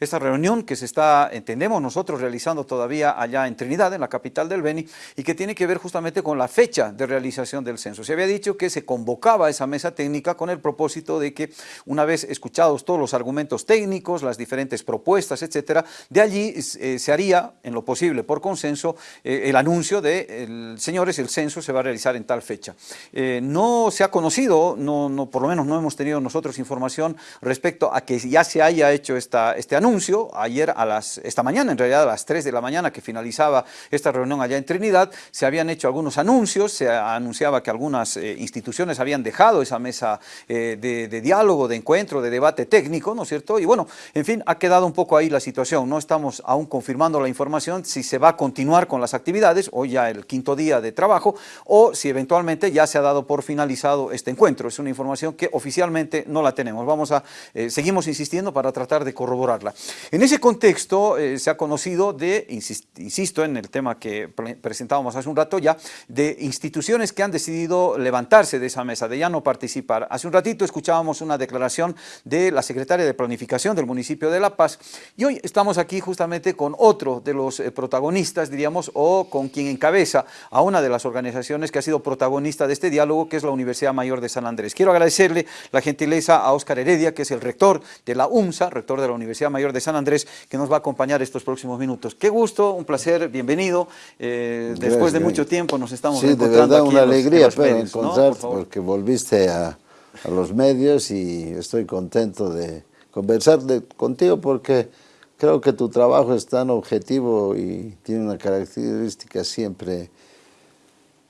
esta reunión que se está, entendemos nosotros, realizando todavía allá en Trinidad, en la capital del Beni, y que tiene que ver justamente con la fecha de realización del censo. Se había dicho que se convocaba esa mesa técnica con el propósito de que una vez escuchados todos los argumentos técnicos, las diferentes propuestas, etcétera, de allí eh, se haría, en lo posible, por consenso, eh, el anuncio de, señores, el censo se va a realizar en tal fecha. Eh, no se ha conocido, no, no, por lo menos no hemos tenido nosotros información respecto a que ya se haya hecho esta, este anuncio, ayer a las, esta mañana, en realidad a las 3 de la mañana que finalizaba esta reunión allá en Trinidad, se habían hecho algunos anuncios, se anunciaba que algunas instituciones habían dejado esa mesa de, de diálogo, de encuentro, de debate técnico, ¿no es cierto? Y bueno, en fin, ha quedado un poco ahí la situación, no estamos aún confirmando la información si se va a continuar con las actividades, hoy ya el quinto día de trabajo, o si eventualmente ya se ha dado por finalizado este encuentro. Es una información que oficialmente no la tenemos. Vamos a, eh, seguimos insistiendo para tratar de corroborarla. En ese contexto eh, se ha conocido de, insisto en el tema que presentábamos hace un rato ya, de instituciones que han decidido levantarse de esa mesa, de ya no participar. Hace un ratito escuchábamos una declaración de la secretaria de Planificación del municipio de La Paz y hoy estamos aquí justamente con otro de los eh, protagonistas, diríamos, o con quien encabeza a una de las organizaciones que ha sido protagonista de este diálogo, que es la Universidad Mayor de San Andrés. Quiero agradecerle la gentileza a Óscar Heredia, que es el rector de la UMSA, rector de la Universidad Mayor de San Andrés, que nos va a acompañar estos próximos minutos. Qué gusto, un placer, bienvenido. Eh, después de mucho tiempo nos estamos sí, encontrando de verdad, aquí una en los, alegría en los medios, encontrar, ¿no? Por porque volviste a, a los medios y estoy contento de conversar de, contigo porque creo que tu trabajo es tan objetivo y tiene una característica siempre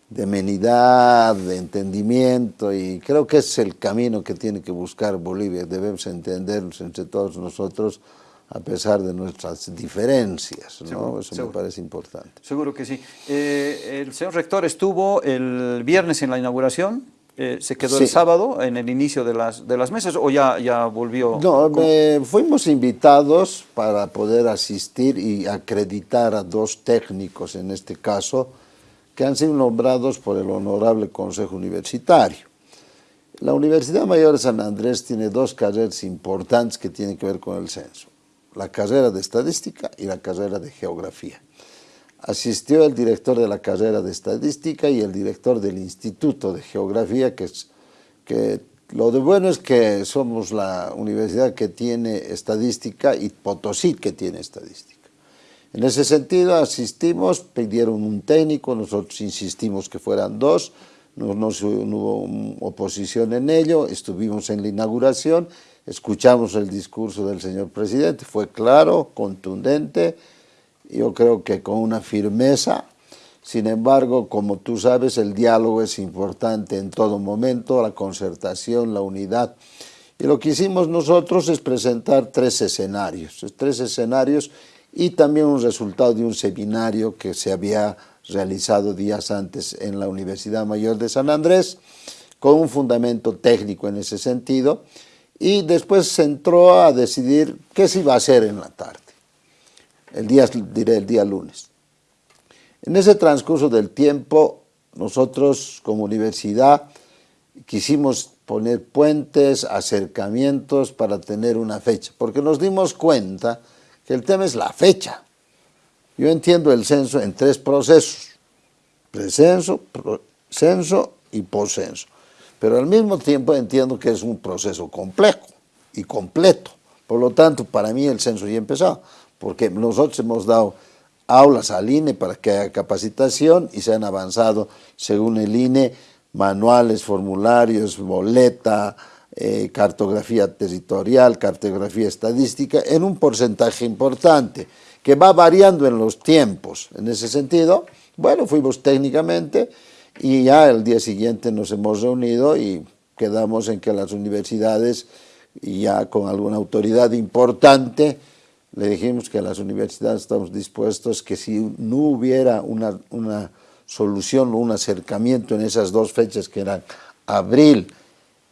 de amenidad, de entendimiento y creo que es el camino que tiene que buscar Bolivia. Debemos entendernos entre todos nosotros a pesar de nuestras diferencias, ¿no? Seguro, Eso seguro. me parece importante. Seguro que sí. Eh, el señor rector estuvo el viernes en la inauguración, eh, se quedó el sábado en el inicio de las, de las mesas o ya, ya volvió. No, me- fuimos invitados para poder asistir y acreditar a dos técnicos, en este caso, que han sido nombrados por el Honorable Consejo Universitario. La Universidad Mayor de San Andrés tiene dos carreras importantes que tienen que ver con el censo, la carrera de Estadística y la carrera de Geografía. Asistió el director de la carrera de Estadística y el director del Instituto de Geografía, que es que lo de bueno es que somos la universidad que tiene estadística y Potosí que tiene estadística. En ese sentido asistimos, pidieron un técnico, nosotros insistimos que fueran dos, no, no no hubo oposición en ello, estuvimos en la inauguración, escuchamos el discurso del señor presidente, fue claro, contundente, yo creo que con una firmeza, sin embargo, como tú sabes, el diálogo es importante en todo momento, la concertación, la unidad. Y lo que hicimos nosotros es presentar tres escenarios, tres escenarios y también un resultado de un seminario que se había realizado días antes en la Universidad Mayor de San Andrés, con un fundamento técnico en ese sentido, y después se entró a decidir qué se iba a hacer en la tarde, el día, diré el día lunes. En ese transcurso del tiempo, nosotros como universidad quisimos poner puentes, acercamientos para tener una fecha, porque nos dimos cuenta que el tema es la fecha. Yo entiendo el censo en tres procesos, precenso, censo y poscenso, pero al mismo tiempo entiendo que es un proceso complejo y completo. Por lo tanto, para mí el censo ya ha empezado, porque nosotros hemos dado aulas al INE para que haya capacitación y se han avanzado, según el INE, manuales, formularios, boleta, eh, cartografía territorial, cartografía estadística, en un porcentaje importante, que va variando en los tiempos. En ese sentido, bueno, fuimos técnicamente y ya el día siguiente nos hemos reunido y quedamos en que las universidades, y ya con alguna autoridad importante, le dijimos que a las universidades estamos dispuestos que si no hubiera una, una solución o un acercamiento en esas dos fechas que eran abril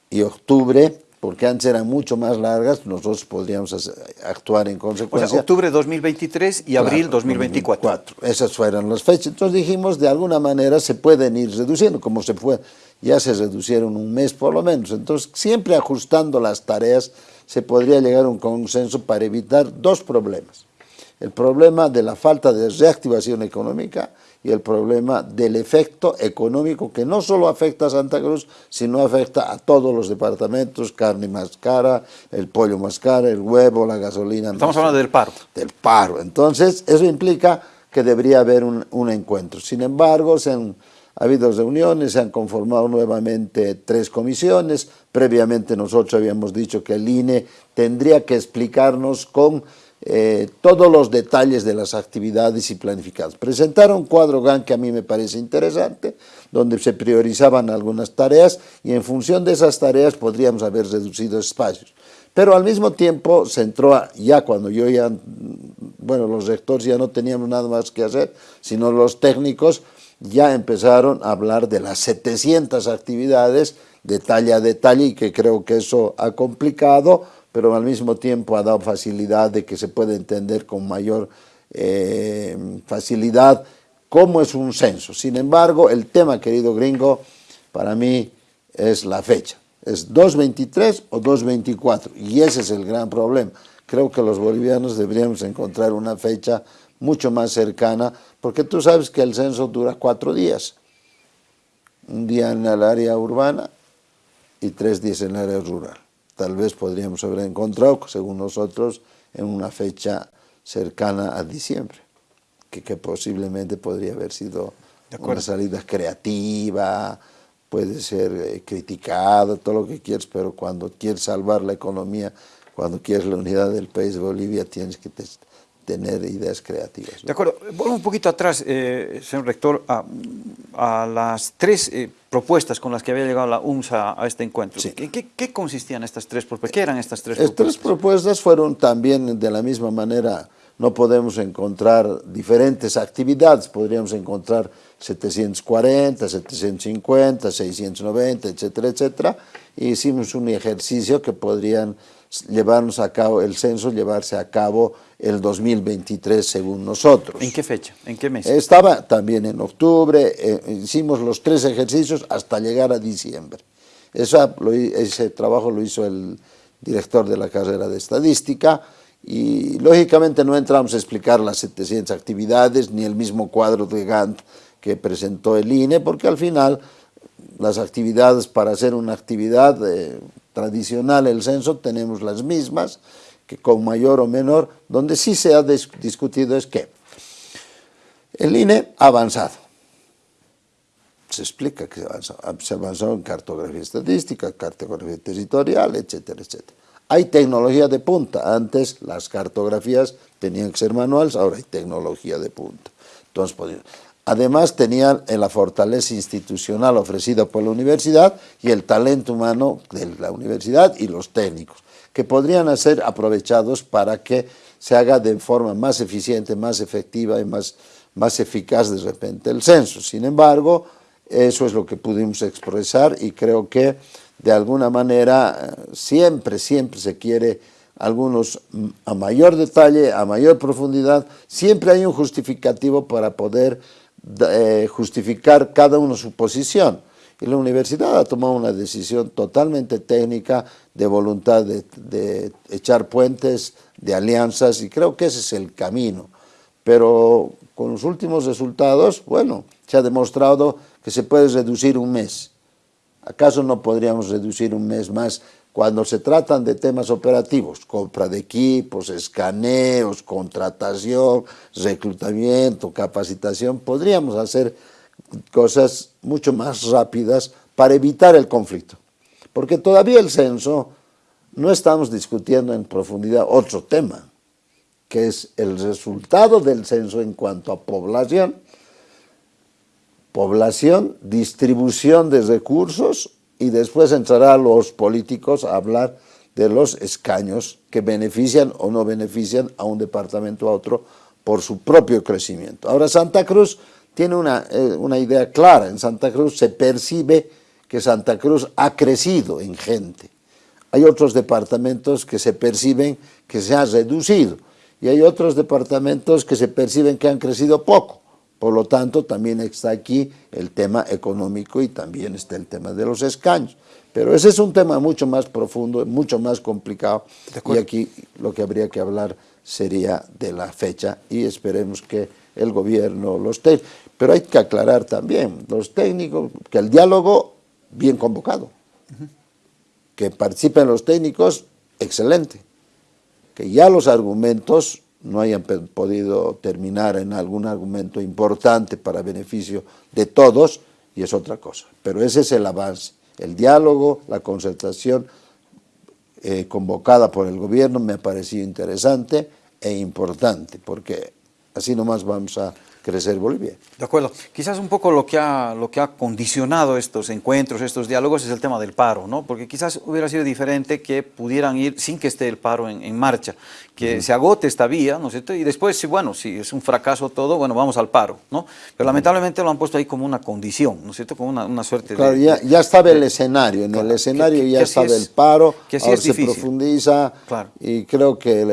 y octubre, porque antes eran mucho más largas, nosotros podríamos actuar en consecuencia. O sea, octubre 2023 y abril 2024. Esas fueron las fechas. Entonces dijimos, de alguna manera se pueden ir reduciendo, como se fue, ya se reducieron un mes por lo menos. Entonces, siempre ajustando las tareas, se podría llegar a un consenso para evitar dos problemas. El problema de la falta de reactivación económica y el problema del efecto económico que no solo afecta a Santa Cruz, sino afecta a todos los departamentos, carne más cara, el pollo más caro, el huevo, la gasolina. Estamos hablando del paro. Del paro. Entonces, eso implica que debería haber un, un encuentro. Sin embargo, se han ha habido reuniones, se han conformado nuevamente tres comisiones, previamente nosotros habíamos dicho que el INE tendría que explicarnos con eh, todos los detalles de las actividades y planificados. Presentaron un cuadro GAN que a mí me parece interesante, donde se priorizaban algunas tareas y en función de esas tareas podríamos haber reducido espacios. Pero al mismo tiempo se entró, ya cuando yo ya, bueno, los rectores ya no teníamos nada más que hacer, sino los técnicos ya empezaron a hablar de las 700 actividades detalle a detalle y que creo que eso ha complicado pero al mismo tiempo ha dado facilidad de que se puede entender con mayor eh, facilidad cómo es un censo. Sin embargo, el tema, querido gringo, para mí es la fecha. ¿Es 2.23 o 2.24? Y ese es el gran problema. Creo que los bolivianos deberíamos encontrar una fecha mucho más cercana, porque tú sabes que el censo dura cuatro días. Un día en el área urbana y tres días en el área rural tal vez podríamos haber encontrado, según nosotros, en una fecha cercana a diciembre, que, posiblemente podría haber sido una salida creativa, puede ser eh, criticado, todo lo que quieras, pero cuando quieres salvar la economía, cuando quieres la unidad del país de Bolivia, tienes que tener ideas creativas. De acuerdo, vuelvo un poquito atrás, eh, señor rector, a, las tres eh, propuestas con las que había llegado la UMSA a este encuentro. ¿En qué, consistían estas tres propuestas? ¿Qué eran estas tres propuestas? Estas tres propuestas fueron también de la misma manera, no podemos encontrar diferentes actividades, podríamos encontrar 740, 750, 690, etcétera, etcétera, y hicimos un ejercicio que podrían llevarnos a cabo, el censo llevarse a cabo el 2023 según nosotros. ¿En qué fecha? ¿En qué mes? Estaba también en octubre, eh, hicimos los tres ejercicios hasta llegar a diciembre. ese trabajo lo hizo el director de la carrera de estadística y lógicamente no entramos a explicar las 700 actividades ni el mismo cuadro de Gantt que presentó el INE porque al final las actividades para hacer una actividad eh, tradicional, el censo, tenemos las mismas, que con mayor o menor, donde sí se ha discutido es que el INE ha avanzado. Se explica que se avanzó, se avanzó en cartografía estadística, cartografía territorial, etcétera, etcétera. Hay tecnología de punta. Antes las cartografías tenían que ser manuales, ahora hay tecnología de punta. Entonces, Además tenían la fortaleza institucional ofrecida por la universidad y el talento humano de la universidad y los técnicos, que podrían ser aprovechados para que se haga de forma más eficiente, más efectiva y más, más eficaz de repente el censo. Sin embargo, eso es lo que pudimos expresar y creo que de alguna manera siempre, siempre se quiere algunos mm, a mayor detalle, a mayor profundidad, siempre hay un justificativo para poder eh, justificar cada uno su posición. Y la universidad ha tomado una decisión totalmente técnica de voluntad de, echar puentes, de alianzas, y creo que ese es el camino. Pero con los últimos resultados, bueno, se ha demostrado que se puede reducir un mes. ¿Acaso no podríamos reducir un mes más cuando se tratan de temas operativos, compra de equipos, escaneos, contratación, reclutamiento, capacitación, podríamos hacer cosas mucho más rápidas para evitar el conflicto. Porque todavía el censo, no estamos discutiendo en profundidad otro tema, que es el resultado del censo en cuanto a población, población, distribución de recursos y después entrará los políticos a hablar de los escaños que benefician o no benefician a un departamento a otro por su propio crecimiento. Ahora Santa Cruz tiene una, eh, una idea clara, en Santa Cruz se percibe que Santa Cruz ha crecido en gente, hay otros departamentos que se perciben que se han reducido y hay otros departamentos que se perciben que han crecido poco. Por lo tanto, también está aquí el tema económico y también está el tema de los escaños. Pero ese es un tema mucho más profundo, mucho más complicado. Y aquí lo que habría que hablar sería de la fecha y esperemos que el gobierno, los técnicos, pero hay que aclarar también, los técnicos, que el diálogo bien convocado, que participen los técnicos, excelente, que ya los argumentos no hayan podido terminar en algún argumento importante para beneficio de todos, y es otra cosa. Pero ese es el avance, el diálogo, la concertación eh, convocada por el gobierno me ha parecido interesante e importante, porque así nomás vamos a crecer Bolivia. De acuerdo. Quizás un poco lo que, ha, lo que ha condicionado estos encuentros, estos diálogos, es el tema del paro, ¿no? Porque quizás hubiera sido diferente que pudieran ir sin que esté el paro en, marcha, que se agote esta vía, ¿no es cierto? Y después, si, bueno, si es un fracaso todo, bueno, vamos al paro, ¿no? Pero lamentablemente lo han puesto ahí como una condición, ¿no es cierto? Como una, suerte claro, ya, ya estaba el escenario, en el escenario ya estaba el paro, que ahora se profundiza y creo que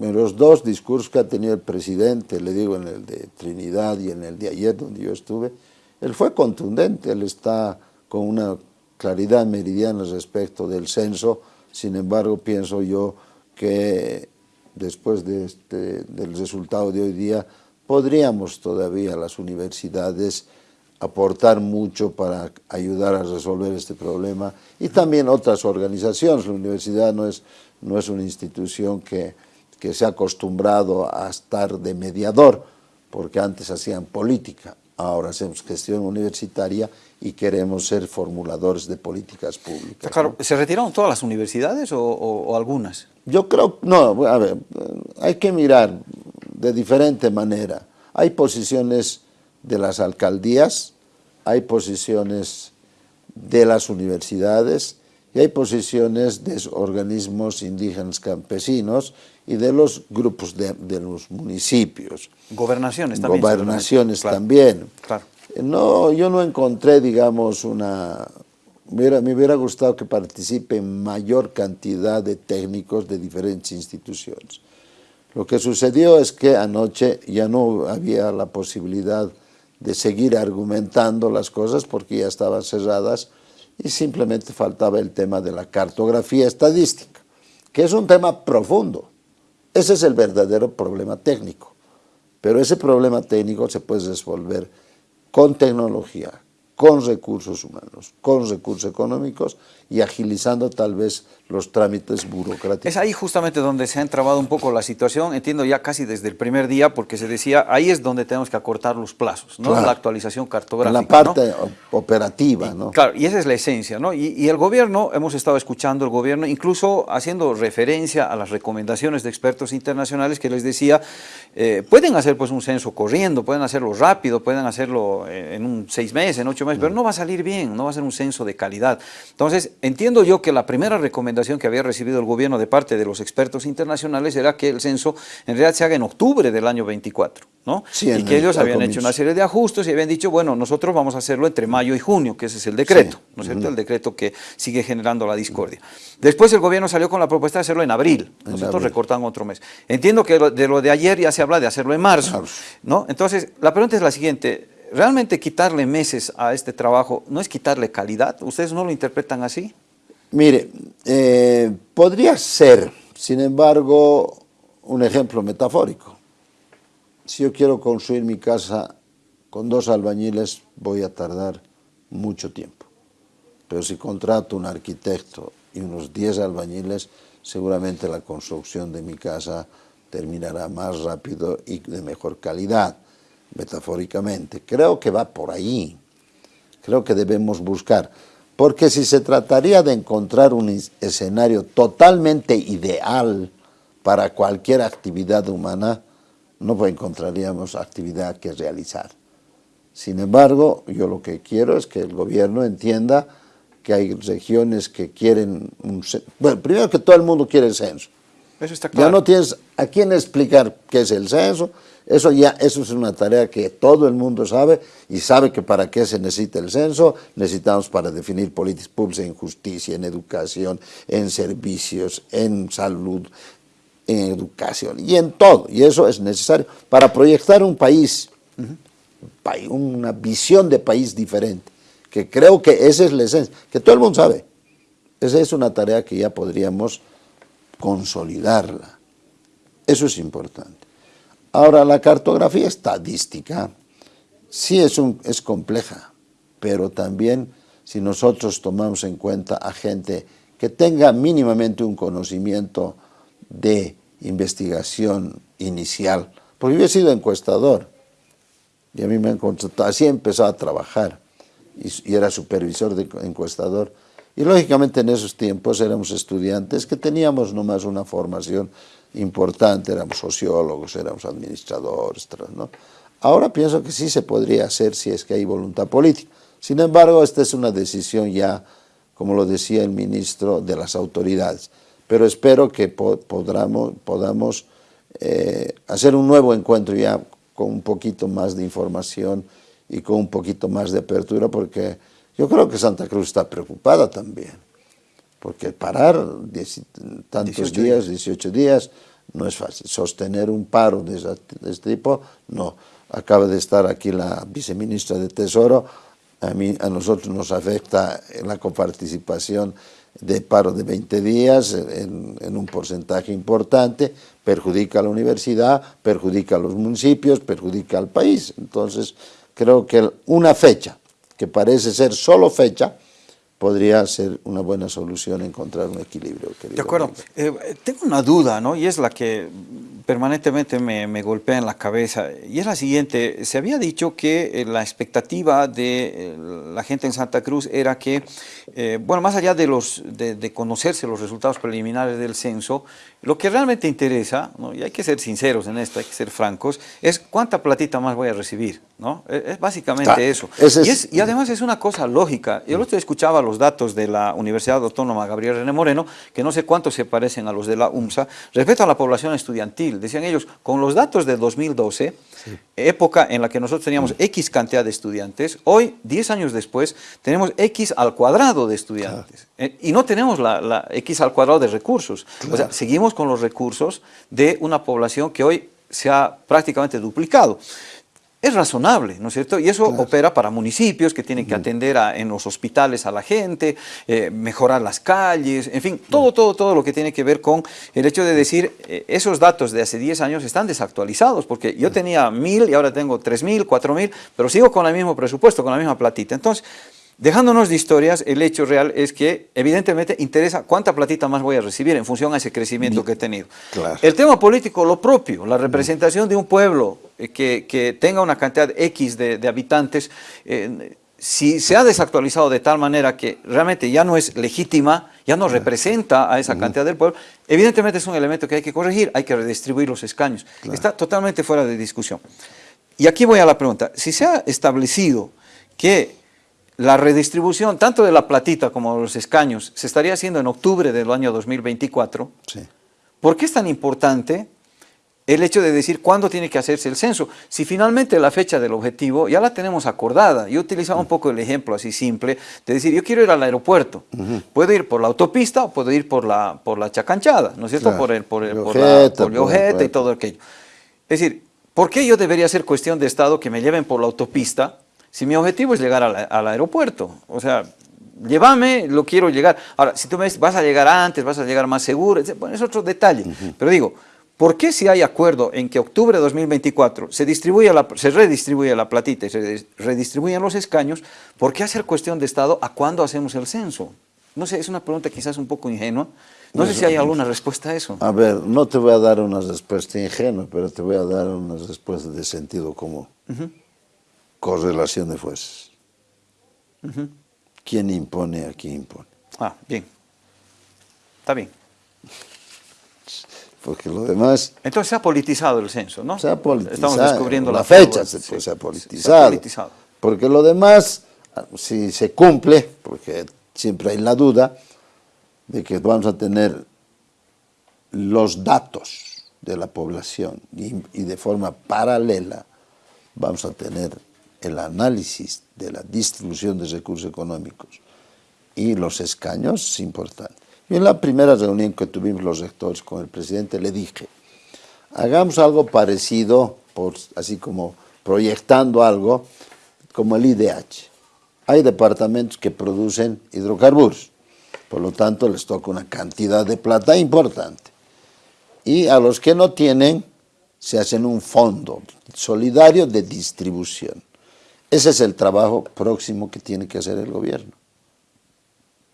en los dos discursos que ha tenido el presidente, le digo en el de Trinidad y en el de ayer donde yo estuve, él fue contundente, él está con una claridad meridiana respecto del censo, sin embargo pienso yo que después de este, del resultado de hoy día podríamos todavía las universidades aportar mucho para ayudar a resolver este problema. Y también otras organizaciones, la universidad no es, no es una institución que que se ha acostumbrado a estar de mediador, porque antes hacían política, ahora hacemos gestión universitaria y queremos ser formuladores de políticas públicas. Claro, ¿se retiraron todas las universidades o, algunas? Yo creo, no, a ver, hay que mirar de diferente manera. Hay posiciones de las alcaldías, hay posiciones de las universidades y hay posiciones de organismos indígenas campesinos y de los grupos de, los municipios. Gobernaciones también. Gobernaciones también. Claro. No, yo no encontré, digamos, una... Me hubiera, gustado que participen mayor cantidad de técnicos de diferentes instituciones. Lo que sucedió es que anoche ya no había la posibilidad de seguir argumentando las cosas porque ya estaban cerradas y simplemente faltaba el tema de la cartografía estadística, que es un tema profundo. Ese es el verdadero problema técnico. Pero ese problema técnico se puede resolver con tecnología, con recursos humanos, con recursos económicos y agilizando tal vez los trámites burocráticos. Es ahí justamente donde se ha entrabado un poco la situación, entiendo ya casi desde el primer día, porque se decía, ahí es donde tenemos que acortar los plazos, ¿no? La actualización cartográfica. En la parte operativa, ¿no? Claro, y esa es la esencia, ¿no? Y, y, el gobierno, hemos estado escuchando el gobierno, incluso haciendo referencia a las recomendaciones de expertos internacionales que les decía, eh, pueden hacer pues un censo corriendo, pueden hacerlo rápido, pueden hacerlo eh, en un seis meses, en ocho meses, pero no va a salir bien, no va a ser un censo de calidad. Entonces, entiendo yo que la primera recomendación que había recibido el gobierno de parte de los expertos internacionales era que el censo en realidad se haga en octubre del año 24, ¿no? y que ellos habían hecho una serie de ajustes y habían dicho, bueno, nosotros vamos a hacerlo entre mayo y junio, que ese es el decreto, ¿no es cierto? El decreto que sigue generando la discordia. Después el gobierno salió con la propuesta de hacerlo en abril, nosotros recortan otro mes. Entiendo que de lo de ayer ya se habla de hacerlo en marzo, ¿no? Entonces, la pregunta es la siguiente, ¿realmente quitarle meses a este trabajo no es quitarle calidad? ¿Ustedes no lo interpretan así? Mire, eh, podría ser, sin embargo, un ejemplo metafórico. Si yo quiero construir mi casa con dos albañiles, voy a tardar mucho tiempo. Pero si contrato un arquitecto y unos 10 albañiles, seguramente la construcción de mi casa terminará más rápido y de mejor calidad metafóricamente. Creo que va por ahí. Creo que debemos buscar. Porque si se trataría de encontrar un escenario totalmente ideal para cualquier actividad humana, no encontraríamos actividad que realizar. Sin embargo, yo lo que quiero es que el gobierno entienda que hay regiones que quieren un Bueno, primero que todo el mundo quiere el censo. Eso está claro. Ya no tienes a quién explicar qué es el censo, eso ya eso es una tarea que todo el mundo sabe y sabe que para qué se necesita el censo, necesitamos para definir políticas públicas en justicia, en educación, en servicios, en salud, en educación y en todo. Y eso es necesario para proyectar un país, una visión de país diferente, que creo que esa es la esencia, que todo el mundo sabe. Esa es una tarea que ya podríamos consolidarla. Eso es importante. Ahora, la cartografía estadística sí es, es compleja, pero también si nosotros tomamos en cuenta a gente que tenga mínimamente un conocimiento de investigación inicial, porque yo he sido encuestador y a mí me han contratado, así he empezado a trabajar y, y era supervisor de encuestador. Y lógicamente en esos tiempos éramos estudiantes que teníamos nomás una formación importante, éramos sociólogos, éramos administradores, ¿no? Ahora pienso que sí se podría hacer si es que hay voluntad política. Sin embargo, esta es una decisión ya, como lo decía el ministro, de las autoridades. Pero espero que podamos, podamos eh, hacer un nuevo encuentro ya con un poquito más de información y con un poquito más de apertura, porque yo creo que Santa Cruz está preocupada también, porque parar tantos días, 18 días, no es fácil. Sostener un paro de, este tipo, no. Acaba de estar aquí la viceministra de Tesoro, a, mí, a nosotros nos afecta la coparticipación de paro de 20 días en, en, un porcentaje importante, perjudica a la universidad, perjudica a los municipios, perjudica al país. Entonces, creo que una fecha que parece ser solo fecha, podría ser una buena solución encontrar un equilibrio. De acuerdo. Eh, tengo una duda, ¿no? Y es la que permanentemente me, me, golpea en la cabeza. Y es la siguiente. Se había dicho que eh, la expectativa de eh, la gente en Santa Cruz era que, bueno, más allá de, los, de, de, conocerse los resultados preliminares del censo, lo que realmente interesa, ¿no? y hay que ser sinceros en esto, hay que ser francos, es cuánta platita más voy a recibir. ¿no? E, es, básicamente eso. y, es, y, además es una cosa lógica. Yo el otro escuchaba los datos de la Universidad Autónoma Gabriel René Moreno, que no sé cuántos se parecen a los de la UMSA, respecto a la población estudiantil. Decían ellos, con los datos de 2012, época en la que nosotros teníamos mm. X cantidad de estudiantes, hoy, 10 años después, tenemos X al cuadrado de estudiantes. Eh, y no tenemos la, X al cuadrado de recursos. O sea, seguimos con los recursos de una población que hoy se ha prácticamente duplicado es razonable, ¿no es cierto? Y eso opera para municipios que tienen que atender en los hospitales a la gente, eh, mejorar las calles, en fin, todo, todo, todo lo que tiene que ver con el hecho de decir, eh, esos datos de hace 10 años están desactualizados, porque yo tenía mil y ahora tengo tres mil, cuatro mil, pero sigo con el mismo presupuesto, con la misma platita. Entonces, Dejándonos de historias, el hecho real es que evidentemente interesa cuánta platita más voy a recibir en función a ese crecimiento que he tenido. El tema político, lo propio, la representación de un pueblo eh, que, tenga una cantidad X de, habitantes, eh, si se ha desactualizado de tal manera que realmente ya no es legítima, ya no representa a esa cantidad del pueblo, evidentemente es un elemento que hay que corregir, hay que redistribuir los escaños. Está totalmente fuera de discusión. Y aquí voy a la pregunta, si se ha establecido que la redistribución tanto de la platita como de los escaños se estaría haciendo en octubre del año 2024. ¿Por qué es tan importante el hecho de decir cuándo tiene que hacerse el censo? Si finalmente la fecha del objetivo ya la tenemos acordada. Yo utilizaba un poco el ejemplo así simple de decir, yo quiero ir al aeropuerto. Puedo ir por la autopista o puedo ir por la, por la chacanchada, ¿no es cierto? Por el, por el, por y todo aquello. Es decir, ¿por qué yo debería ser cuestión de Estado que me lleven por la autopista si mi objetivo es llegar al, aeropuerto, o sea, llévame, lo quiero llegar. Ahora, si tú me dices, vas a llegar antes, vas a llegar más seguro, bueno, es otro detalle. Pero digo, ¿por qué si hay acuerdo en que octubre de 2024 se, distribuye la, se redistribuye la platita y se redistribuyen los escaños, ¿por qué hacer cuestión de Estado a cuándo hacemos el censo? No sé, es una pregunta quizás un poco ingenua. No sé si hay alguna respuesta a eso. A ver, no te voy a dar una respuesta ingenua, pero te voy a dar una respuesta de sentido común correlación de fuerzas. ¿Quién impone a quién impone? Ah, bien. Está bien. Porque lo demás... Entonces se ha politizado el censo, ¿no? Se ha politizado. Estamos descubriendo la, fecha, se, se, ha politizado. se, ha politizado. Porque lo demás, si se cumple, porque siempre hay la duda de que vamos a tener los datos de la población y, y de forma paralela vamos a tener el análisis de la distribución de recursos económicos y los escaños es importante. Y en la primera reunión que tuvimos los rectores con el presidente le dije, hagamos algo parecido, así como proyectando algo, como el IDH. Hay departamentos que producen hidrocarburos, por lo tanto les toca una cantidad de plata importante. Y a los que no tienen, se hacen un fondo solidario de distribución. Ese es el trabajo próximo que tiene que hacer el gobierno.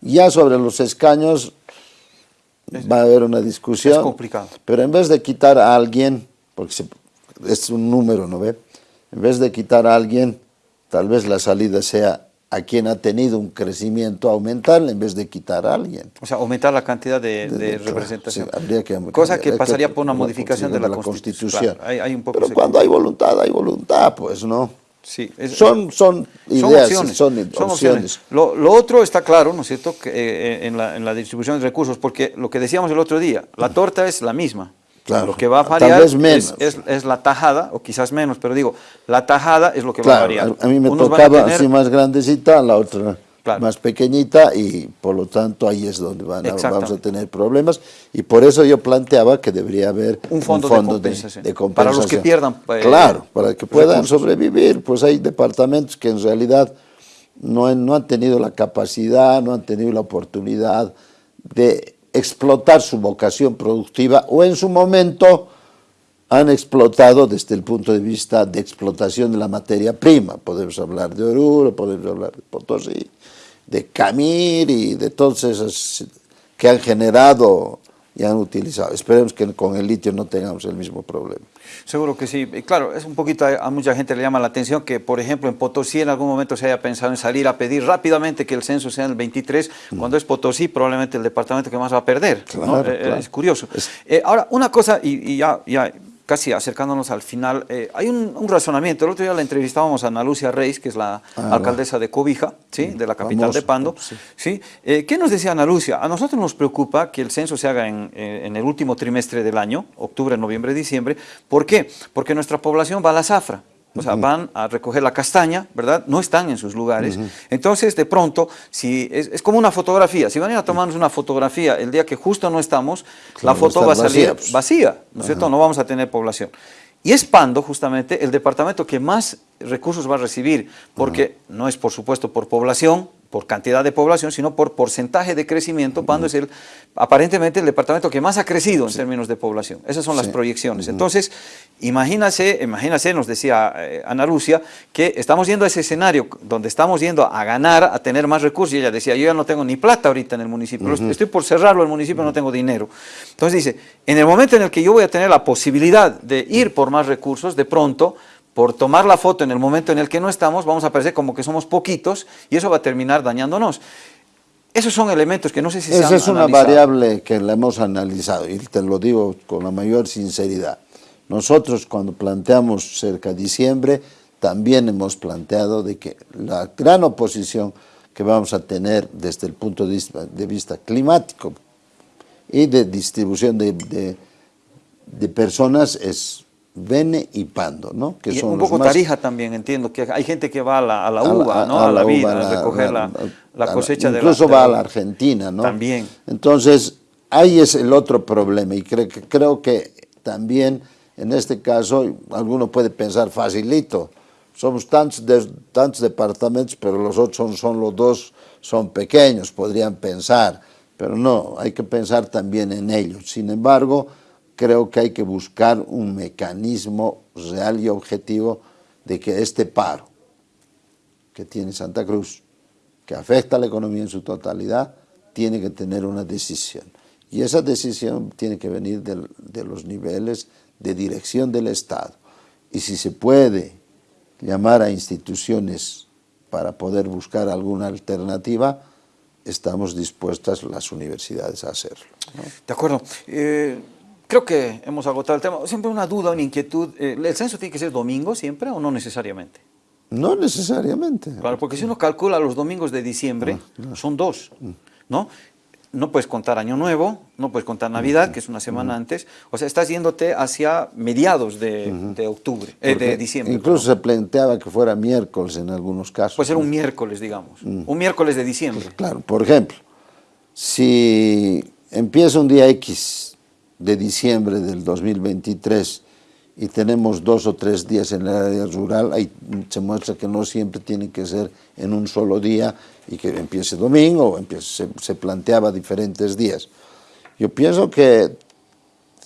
Ya sobre los escaños va a haber una discusión. Es complicado. Pero en vez de quitar a alguien, porque es un número, ¿no ve? En vez de quitar a alguien, tal vez la salida sea a quien ha tenido un crecimiento aumentar en vez de quitar a alguien. O sea, aumentar la cantidad de, representación. Cosa que pasaría por una modificación de la, Constitución. hay, un poco Pero cuando hay voluntad, hay voluntad, pues, ¿no? Sí, son, son ideas, son opciones. Lo, otro está claro, ¿no es cierto?, que, eh, en, la, en, la, distribución de recursos, porque lo que decíamos el otro día, la torta es la misma. Claro, lo que va a variar es, es, la tajada, o quizás menos, pero digo, la tajada es lo que va a variar. A mí me tocaba así más grandecita, la otra más pequeñita y por lo tanto ahí es donde van vamos a tener problemas y por eso yo planteaba que debería haber un fondo, de, compensación. Para los que pierdan. Eh, claro, para que puedan sobrevivir, pues hay departamentos que en realidad no, no han tenido la capacidad, no han tenido la oportunidad de explotar su vocación productiva o en su momento han explotado desde el punto de vista de explotación de la materia prima. Podemos hablar de Oruro, podemos hablar de Potosí, de Camir y de todos esos que han generado y han utilizado. Esperemos que con el litio no tengamos el mismo problema. Seguro que sí. Claro, es un poquito, a mucha gente le llama la atención que, por ejemplo, en Potosí en algún momento se haya pensado en salir a pedir rápidamente que el censo sea en el 23, mm. cuando es Potosí probablemente el departamento que más va a perder. Eh, es curioso. Eh, ahora, una cosa, y, y ya, ya casi acercándonos al final, eh, hay un, razonamiento. El otro día la entrevistábamos a Ana Lucia Reis, que es la ah, alcaldesa de Cobija, ¿sí? de la capital de Pando. Sí. Eh, ¿Qué nos decía Ana Lucia? A nosotros nos preocupa que el censo se haga en, eh, en el último trimestre del año, octubre, noviembre, diciembre. ¿Por qué? Porque nuestra población va a la zafra. O sea, van a recoger la castaña, ¿verdad? No están en sus lugares. Entonces, de pronto, si es, como una fotografía. Si van a ir a tomarnos una fotografía el día que justo no estamos, la foto va a salir vacía, ¿no es cierto? No vamos a tener población. Y es Pando, justamente, el departamento que más recursos va a recibir, porque no es, por supuesto, por población, por cantidad de población, sino por porcentaje de crecimiento, Pando es el, aparentemente el departamento que más ha crecido en términos de población. Esas son las proyecciones. Entonces, imagínase, imagínase, nos decía eh, Ana Lucia, que estamos yendo a ese escenario donde estamos yendo a ganar, a tener más recursos, y ella decía, yo ya no tengo ni plata ahorita en el municipio, estoy por cerrarlo el municipio, no tengo dinero. Entonces dice, en el momento en el que yo voy a tener la posibilidad de ir por más recursos, de pronto, por tomar la foto en el momento en el que no estamos, vamos a parecer como que somos poquitos y eso va a terminar dañándonos. Esos son elementos que no sé si Esa es una variable que la hemos analizado y te lo digo con la mayor sinceridad. Nosotros cuando planteamos cerca de diciembre también hemos planteado de que la gran oposición que vamos a tener desde el punto de vista, climático y de distribución de, de personas es Bene y Pando, ¿no? Que son un poco Tarija también, entiendo, que hay gente que va a la, a la uva, ¿no? A, la, vida, a recoger la, cosecha de la... Incluso va a la Argentina, ¿no? También. Entonces, ahí es el otro problema y creo que, creo que también en este caso alguno puede pensar facilito, somos tantos, tantos departamentos, pero los otros son, son los dos, son pequeños, podrían pensar, pero no, hay que pensar también en ellos. Sin embargo, creo que hay que buscar un mecanismo real y objetivo de que este paro que tiene Santa Cruz, que afecta a la economía en su totalidad, tiene que tener una decisión. Y esa decisión tiene que venir de, los niveles de dirección del Estado. Y si se puede llamar a instituciones para poder buscar alguna alternativa, estamos dispuestas las universidades a hacerlo. De acuerdo. Eh, Creo que hemos agotado el tema. Siempre una duda, una inquietud. Eh, ¿El censo tiene que ser domingo siempre o no necesariamente? No necesariamente. Claro, porque si uno calcula los domingos de diciembre, ah, son dos, ¿no? no puedes contar Año Nuevo, no puedes contar Navidad, que es una semana antes, o sea, estás yéndote hacia mediados de, de octubre, eh, de diciembre. Incluso se planteaba que fuera miércoles en algunos casos. Puede ser un miércoles, digamos, un miércoles de diciembre. Claro, por ejemplo, si empieza un día X de diciembre del 2023 y tenemos dos o tres días en el área rural, ahí se muestra que no siempre tiene que ser en un solo día y que empiece domingo empiece, se, se planteaba diferentes días. Yo pienso que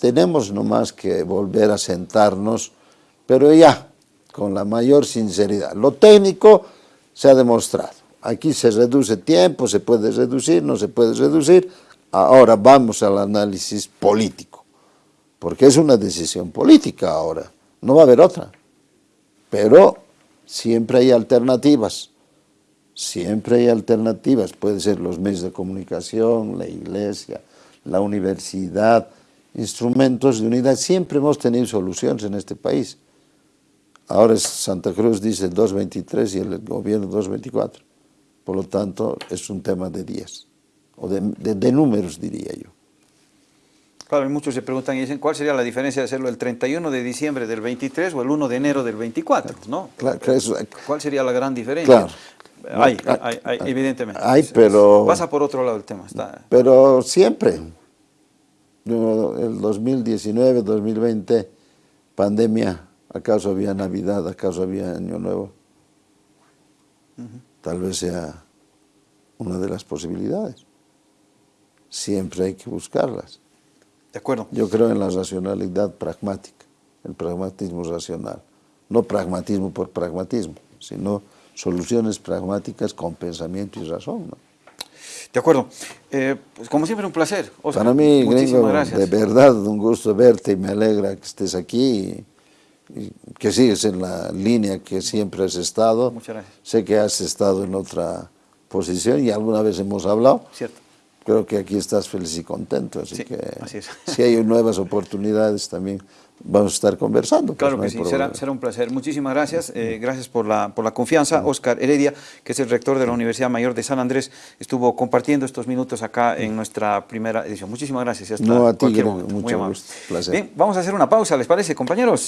tenemos nomás que volver a sentarnos, pero ya, con la mayor sinceridad. Lo técnico se ha demostrado. Aquí se reduce tiempo, se puede reducir, no se puede reducir. Ahora vamos al análisis político, porque es una decisión política ahora, no va a haber otra. Pero siempre hay alternativas, siempre hay alternativas. Puede ser los medios de comunicación, la iglesia, la universidad, instrumentos de unidad. Siempre hemos tenido soluciones en este país. Ahora Santa Cruz dice 2.23 y el gobierno 2.24. Por lo tanto, es un tema de días, o de, de, de, números diría yo. Claro, y muchos se preguntan y dicen, ¿cuál sería la diferencia de hacerlo el 31 de diciembre del 23 o el 1 de enero del 24? ¿no? Claro, ¿Cuál sería la gran diferencia? Claro. Hay, hay, hay, evidentemente. Hay, pero... Pasa por otro lado el tema. Está... Pero siempre, el 2019, 2020, pandemia, ¿acaso había Navidad? ¿Acaso había Año Nuevo? Uh -huh. Tal vez sea una de las posibilidades. Siempre hay que buscarlas. De acuerdo. Yo creo en la racionalidad pragmática, el pragmatismo racional. No pragmatismo por pragmatismo, sino soluciones pragmáticas con pensamiento y razón. ¿no? De acuerdo. Eh, pues como siempre, un placer. Oscar. Para mí, Gringo, de verdad, un gusto verte y me alegra que estés aquí y, y, que sigues en la línea que siempre has estado. Muchas gracias. Sé que has estado en otra posición y alguna vez hemos hablado. Cierto. Creo que aquí estás feliz y contento, así sí, que así si hay nuevas oportunidades también vamos a estar conversando. Claro pues que no sí, será, será, un placer. Muchísimas gracias, eh, gracias por la, por la confianza. Oscar Heredia, que es el rector de la Universidad Mayor de San Andrés, estuvo compartiendo estos minutos acá en nuestra primera edición. Muchísimas gracias. no, a ti, mucho Muy gusto, placer. Bien, vamos a hacer una pausa, ¿les parece, compañeros?